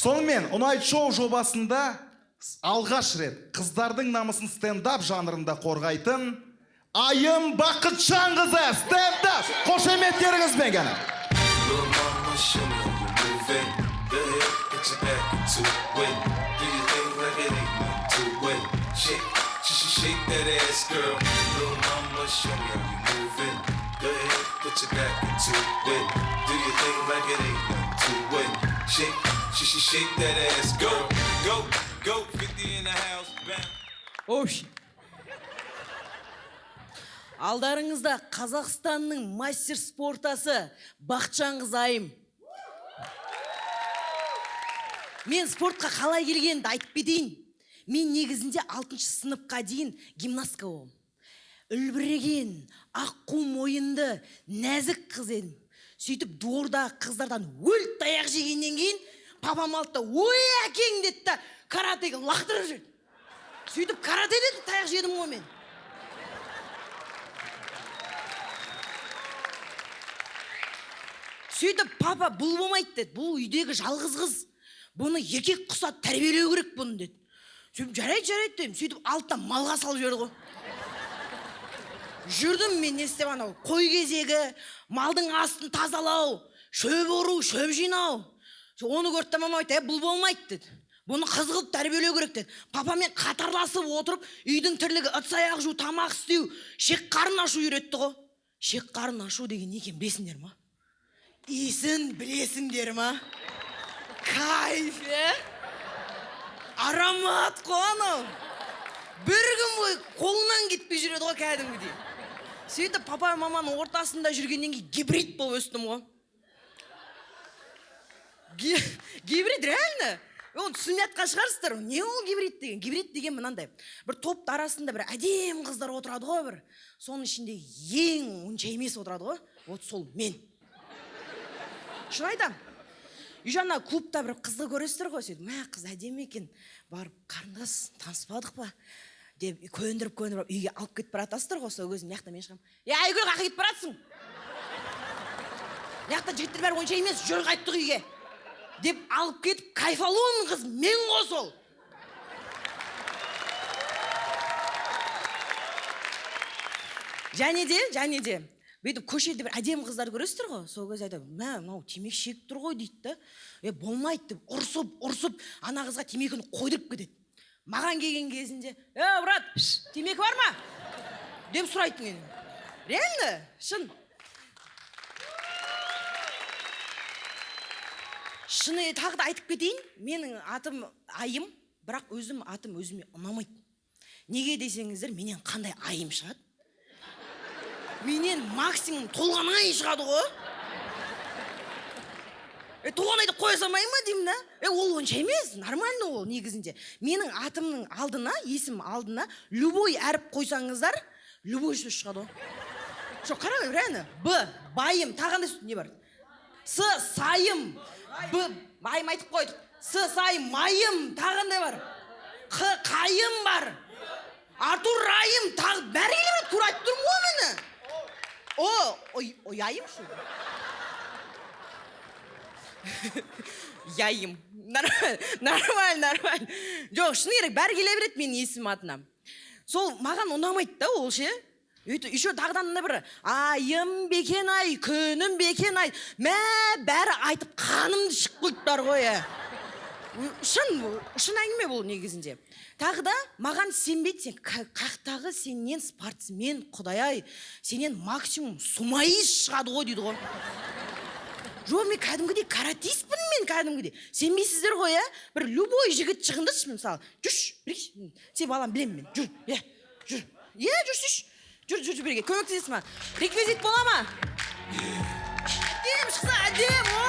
сонымен ұнайт шоу жобасында алғаш рет қыздардың намысын стендап жанрында қорғайтын айым бақытжанқызы стендап қошеметтеріңізбен it. Shake, sh sh shake that ass, girl. Little mama, show me how you move it. Go ahead, put your back into it. Do your thing like it ain't nothing to it. Shake, sh sh shake that ass, go, go, go. 50 in the house, bam. Ош. Алдарыңызда Қазақстанның мастер спортасы Бақытжан қызайым. Мен спортқа қалай келгенімді айтып кетейін. Мен негізінде 6 сыныпқа дейін гимнастка болдым. Үлбіреген, аққу мойынды, нәзік қыз едім. Сөйтіп двордағы қыздардан өл таяқ жегеннен кейін папам алды да ой әкең! деді да каратеге лақтырып жіберді. сөйтіп каратеде де таяқ жедім ғой мен. Сөйтіп папа бұл болмайды! деді. Бұл үйдегі жалғыз қыз. Бұны еркек құсап тәрбиелеу керек бұны! деді. Сөйтіп жарайды жарайды дедім. Сөйтіп алды да малға салып жіберді ғой. Жүрдім мен не істеп анау? Қой кезегі малдың астын тазалау шөп ору шөп жинау. Оны көрді да мамам айтты «Ә, бұл болмайды деді. Бұны қыз қылып тәрбиелеу керек деді. Папамен қатарласып отырып үйдің тірлігі ыдыс аяқ жуу тамақ істеу шек қарын ашу үйретті ғой. Шек қарын ашу деген не екенін білесіңдер ма? Иісін білесіңдер ма? Кайф е? Аромат қой анау. Кетпей жүреді ғой кәдімгідей сөйтіп папа маманың ортасында жүргеннен кейін гибрид болып өстім ғой Ги- гибрид реально оны түсінбей жатқан шығарсыздар не ол гибрид деген гибрид деген мынандай бір топтың арасында бір әдемі қыздар отырады ғой бір соның ішінде ең онша емес отырады ғой вот сол мен шын айтамын үй жағында клубта бір қызды көресіздер ғой сөйтіп мә қыз әдемі екен барып қарындас таныспадық па деп көндіріп көндіріп үйге алып кетіп бара жатасыздар ғой сол кезде мына жақта мен шығамын. Е айгүл қаяққа кетіп бара жатсың мына жақта жігіттер бәрі онша емес жүр қайттық үйге деп алып кетіп кайфалуын қыз мен ғой сол. Және де және де бүйтіп көшеде бір әдемі қыздар көресіздер ғой сол кезде айтады мә мынау темекі шегіп тұр ғой дейді да е болмайды деп ұрсып ұрсып ана қызға темекіні қойдырып кетеді. Маған келген кезінде е брат темекі бар ма? деп сұрайды менен реально? Шын. Шыны тағы да айтып кетейін. Менің атым айым бірақ өзім атым өзіме ұнамайды. Неге десеңіздер менен қандай айым шығады? Менен максимум толғанай шығады ғой. Е толғанайды қоя салмай ма деймін да? Е ол онша емес нормально ол негізінде. Менің атымның алдына есім алдына любой әріп қойсаңыздар любой сөз шығады ғой жоқ қараңыз реально б байым тағы қандай не бар? С сайым. Б майым айтып қойдық. С сайым майым тағы қандай бар? Қ қайым бар. Артур райым тағы бәрі келе тура айтып тұрмын ғой міне о ой ояйым ли яйым нормально нормально жоқ шыны керек бәрі келе береді менің есімім атына сол маған ұнамайды да ол ше. Өйтіп еще мына бір айым бекен ай күнім бекен ай мә бәрі айтып қанымды ішіп қойыптар ғой ә. Шын шын әңгіме бұл негізінде. Тағы да маған сенбейді сен қаяқтағы сенен спортсмен құдай ай сенен максимум сумаист шығады ғой дейді ғой. Жоқ мен кәдімгідей каратистпін мен кәдімгідей. Сенбейсіздер ғой иә? Бір любой жігіт шығыңдаршы мысалы. Жүрші бірге сен балам білемін мен. Жүр иә жүр. Иә жүрсейші жүр. Жүр жүр бірге. Көмектесесің маған реквизит бола ма? Әдемі шықса әдемі о!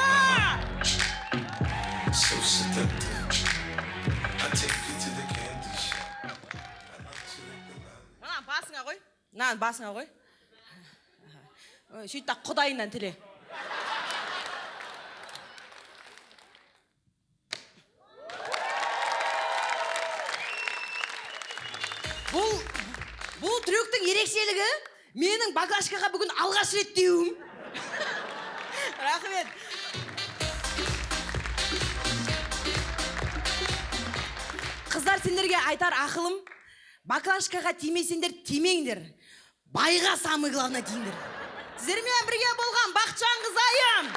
So seductive. I take you to the candy shop. I let you lick the lollipop. мына басыңа қой. Мынаны басыңа қой. Ой, сөйт та құдайынан тіле. бұл бұл трюктің ерекшелігі менің багажкаға бүгін алғаш рет деуім рахмет. Қыздар сендерге айтар ақылым баклажкаға тимесеңдер тимеңдер. Байға самый главное тиіңдер сіздермен бірге болған бақытжан қызайым!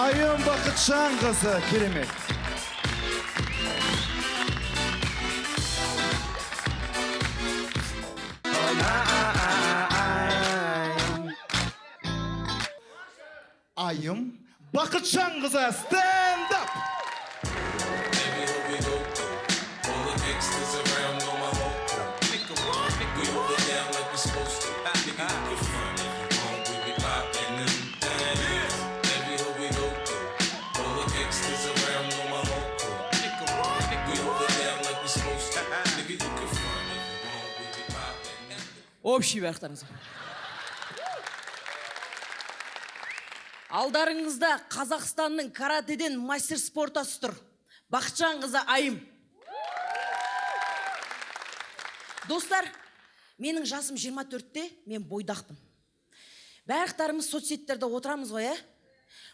Айым бақытжан қызы керемет. айым бақытжан қызы стенд ап Baby, here we go through. All the gangsters around know my whole crew. We hold it down like we supposed to. Nigga, you can front if you want. We be popping them things. Baby, here we go through. All the gangsters around know my whole crew. We hold it down like we supposed to. Nigga, you can front if you want. We be popping. общий барлықтарыңызға Алдарыңызда қазақстанның каратеден мастер спортасы тұр. Бақытжан қызы айым. Достар менің жасым 24-те мен бойдақпын барлықтарымыз соцсеттерде отырамыз ғой иә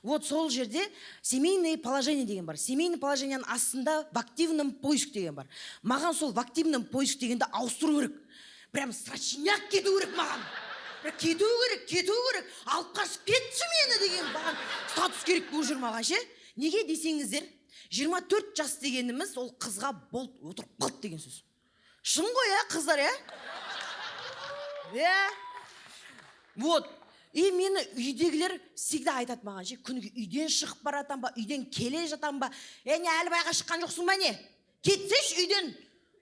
вот сол жерде семейное положение деген бар. Семейное положениенің астында в активном поиск деген бар. Маған сол в активном поиск дегенді ауыстыру керек. Прям срочняк кету керек маған. Кету керек кету керек. Алып қашып кетші мені деген маған статус керек болып жүр маған ше. Неге десеңіздер 24 жас дегеніміз ол қызға болды отырып қалды деген сөз. Шын ғой иә қыздар иә иә. Вот. И мені үйдегілер всегда айтады маған ше күніге үйден шығып бара жатам ба үйден келе жатам ба? Е не әлі байға шыққан жоқсың ба не? Кетсеші үйден.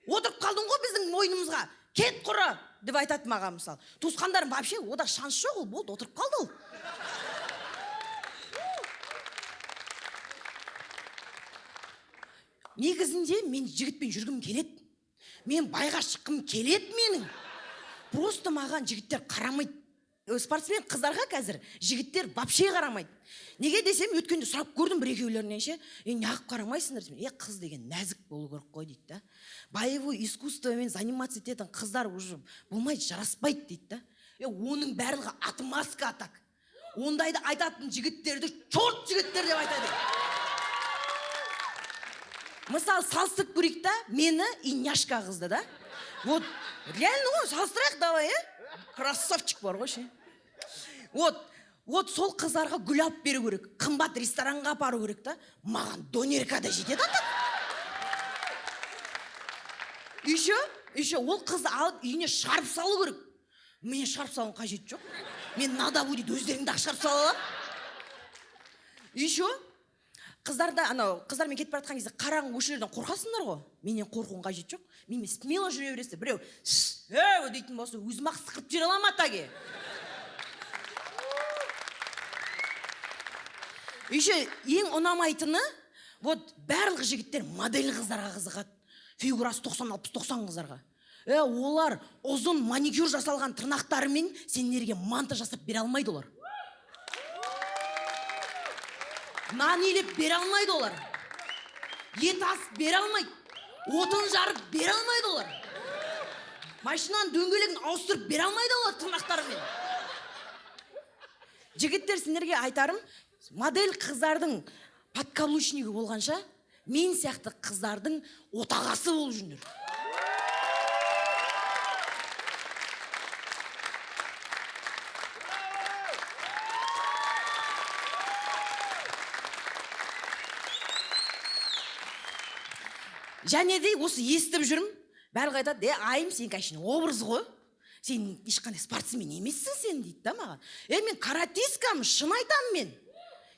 Отырып қалдың ғой біздің мойнымызға. Кет құры. Деп айтады маған мысалы. Туысқандарым вообще ода шанс жоқ ол болды отырып қалды ол. Негізінде мен жігітпен жүргім келеді. Мен байға шыққым келеді менің. Просто маған жігіттер қарамайды. Спортсмен қыздарға қазір жігіттер вообще қарамайды. Неге десем өткенде сұрап көрдім бір екеулерінен ше. Е неғып қарамайсыңдар? десем е қыз деген нәзік болу керек қой дейді да. Боевой искусствомен заниматься ететін қыздар уже болмайды жараспайды дейді да. Е оның барлығы отмазка так ондайды айтатын жігіттерді черт жігіттер деп айтады. Мысалы салыстырып көрейік та мені и няшка қызды да. Вот реально ғой салыстырайық давай иә красавчик бар ғой ше. Вот вот сол қыздарға гүл алып беру керек қымбат ресторанға апару керек та. Маған донерка да жетеді ата. Еще еще ол қызды алып үйіне шығарып салу керек. Мен шығарып салудың қажеті жоқ. Мен надо будет өздеріңді ақ шығарып сала аламын. Еще қыздарда анау қыздармен кетіп бара жатқан кезде қараңғы көшелерден қорқасыңдар ғой. Менен қорқудың қажеті жоқ менімен смело жүре бересіздер. Біреу «Шш, әу дейтін болса өзім ақ сықырып жібере аламын атаге? Еще ең ұнамайтыны вот барлық жігіттер модель қыздарға қызығады. Фигурасы тоқсан алпыс тоқсан қыздарға. Е олар ұзын маникюр жасалған тырнақтарымен сендерге манта жасап бере алмайды олар. Нан илеп бере алмайды олар ет асып бере алмайды отын жарып бере алмайды олар машинаның дөңгелегін ауыстырып бере алмайды олар тырнақтарымен жігіттер сендерге айтарым модель қыздардың подкаблучнигі болғанша мен сияқты қыздардың отағасы болып жүріңдер және де осы естіп жүрмін. Барлығы айтады е айым сен конечно образ ғой. Сен ешқандай спортсмен емессің сен дейді да маған. Е мен каратисткамын шын айтамын мен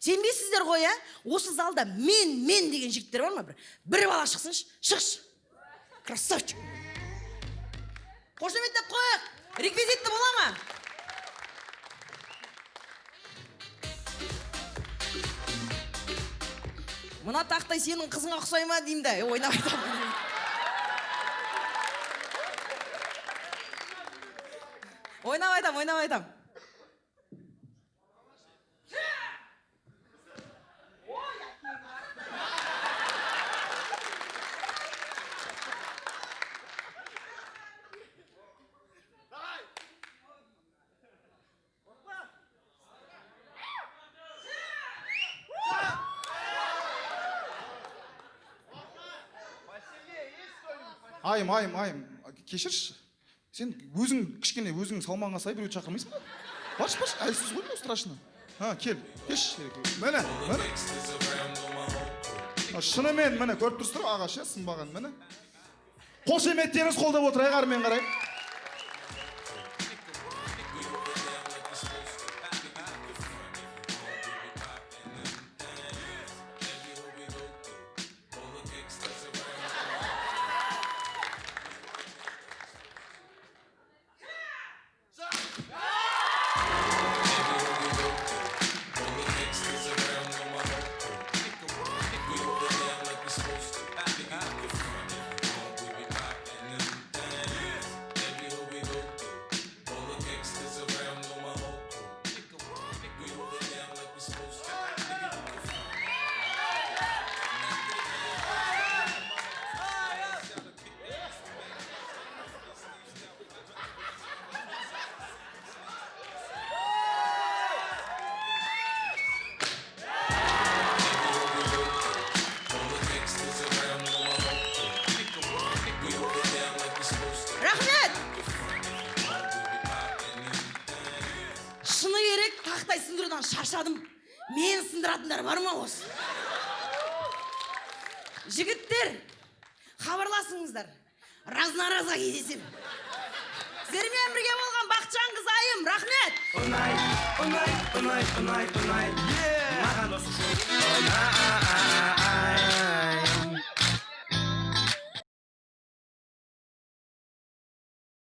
сенбейсіздер ғой иә осы залда мен мен деген жігіттер бар ма бір? Бір бала шықсыншы шықшы красавчик қошеметтеп қояйық реквизитті бола ма? Мына тақтай сенің қызыңа ұқсай ма деймін да ойнап айтамын. Ойнап айтамын ойнап айтамын. Айым айым айым. Кешірші. Сен өзің кішкене өзің салмағыңа сай біреуді шақырмайсың ба? Баршы баршы. Әлсіз ғой мынау страшно. Ha кел. Келші міне міне. А, шынымен міне көріп тұрсыздар ағаш иә сынбаған міне. Қошеметтеріңіз қолдап отырайық әрмен қарай жігіттер хабарласыңыздар. Раз на разға кездесемін сіздермен бірге болған бақытжан қыз айым рахмет. Ұнайды ұнайды ұнайды ұнайды ұнайды маған осы